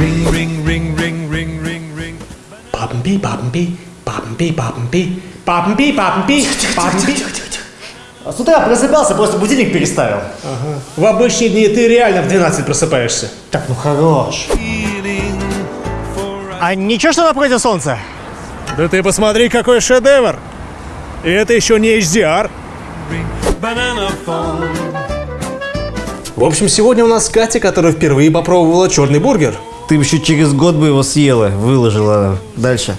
Ring, ring, ring, ring, ring, ring, ring. Бабмби, бабмби, бабмби, бабмби, бабмби, бабмби, бабмби. С утра просыпался, просто будильник переставил. Ага. В обычные дни ты реально в 12 просыпаешься. Так, ну хорош. А ничего, что напротив солнца? Да ты посмотри, какой шедевр! И это еще не HDR. В общем, сегодня у нас Катя, которая впервые попробовала черный бургер. Ты еще через год бы его съела, выложила дальше.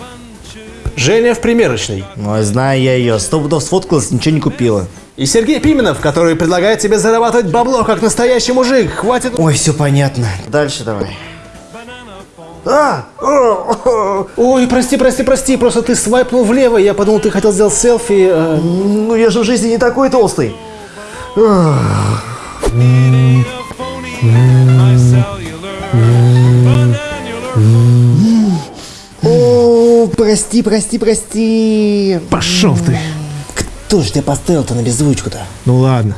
Женя в примерочной. Ой, знаю я ее, сто пудов сфоткалась, ничего не купила. И Сергей Пименов, который предлагает тебе зарабатывать бабло, как настоящий мужик. Хватит... Ой, все понятно. Дальше давай. А! Ой, прости, прости, прости, просто ты свайпнул влево, я подумал, ты хотел сделать селфи. э. Ну я же в жизни не такой толстый. О, прости, прости, прости. Пошел ты. Кто же тебя поставил-то на беззвучку-то? Ну ладно.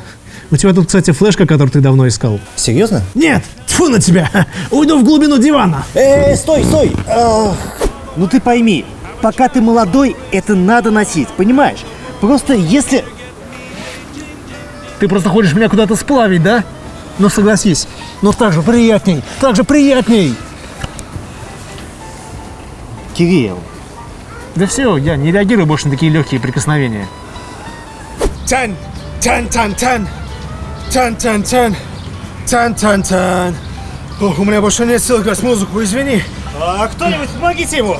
У тебя тут, кстати, флешка, которую ты давно искал. Серьезно? Нет, тьфу на тебя. Уйду в глубину дивана. Эй, стой, стой! Ах. Ну ты пойми, пока ты молодой, это надо носить, понимаешь? Просто если... Ты просто хочешь меня куда-то сплавить, да? Ну согласись, но так же приятней, так же приятней. Кирилл, Да все, я не реагирую больше на такие легкие прикосновения. Тан, тан, тан, тан, тан, тан, тан, тан, тан, тан. Ох, у меня больше нет сил играть музыку, извини. а кто-нибудь помогите ему!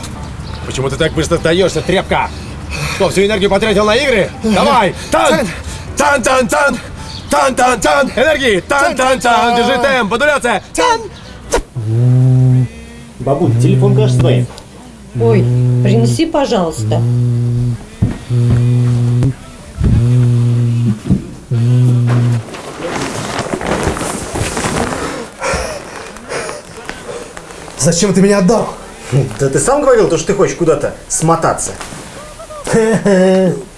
Почему ты так быстро сдаешься, тряпка? Что, всю энергию потратил на игры? Давай! Тан! Тан, тан, тан! Тан, тан, тан! Энергии! Тан, тан, тан! Держи темп! Модуляция! Тан! Бабуль, телефон, кажется, твой. Ой, принеси, пожалуйста. Зачем ты меня отдал? Да ты сам говорил, то, что ты хочешь куда-то смотаться.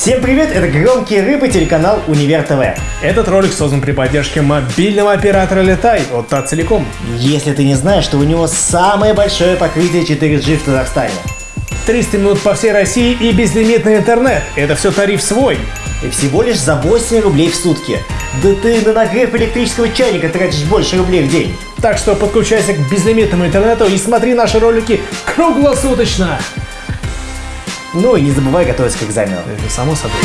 Всем привет, это «Громкие рыбы», телеканал «Универ ТВ». Этот ролик создан при поддержке мобильного оператора Летай от Тацелеком. Если ты не знаешь, что у него самое большое покрытие 4G в Казахстане. 300 минут по всей России и безлимитный интернет. Это все тариф свой. И всего лишь за 8 рублей в сутки. Да ты на нагрев электрического чайника тратишь больше рублей в день. Так что подключайся к безлимитному интернету и смотри наши ролики круглосуточно. Ну и не забывай готовиться к экзамену. Это само собой.